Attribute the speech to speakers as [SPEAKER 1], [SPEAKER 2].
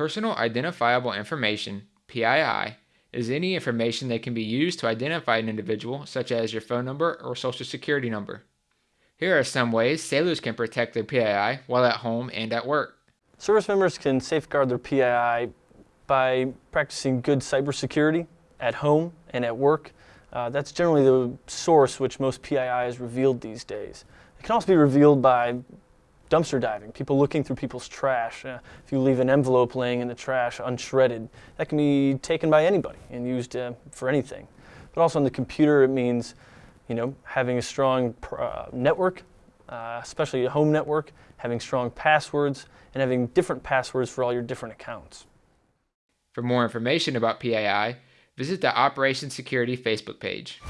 [SPEAKER 1] Personal Identifiable Information, PII, is any information that can be used to identify an individual, such as your phone number or social security number. Here are some ways sailors can protect their PII while at home and at work.
[SPEAKER 2] Service members can safeguard their PII by practicing good cybersecurity at home and at work. Uh, that's generally the source which most PII is revealed these days. It can also be revealed by dumpster diving, people looking through people's trash. Uh, if you leave an envelope laying in the trash unshredded, that can be taken by anybody and used uh, for anything. But also on the computer, it means you know, having a strong uh, network, uh, especially a home network, having strong passwords, and having different passwords for all your different accounts.
[SPEAKER 1] For more information about PII, visit the Operation Security Facebook page.